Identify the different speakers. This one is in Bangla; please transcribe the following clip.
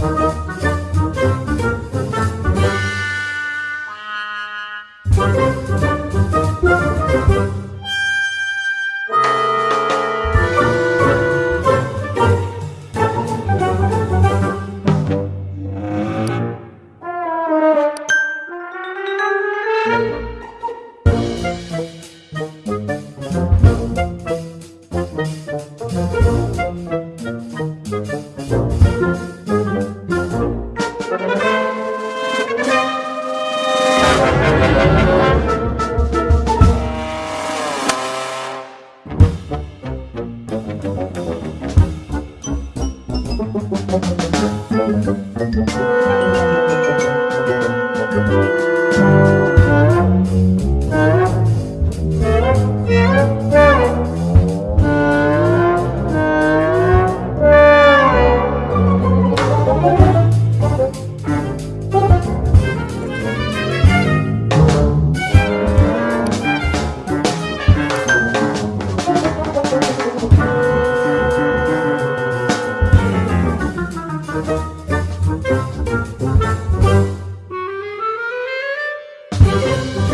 Speaker 1: Música
Speaker 2: Thank you.
Speaker 3: Thank
Speaker 4: you.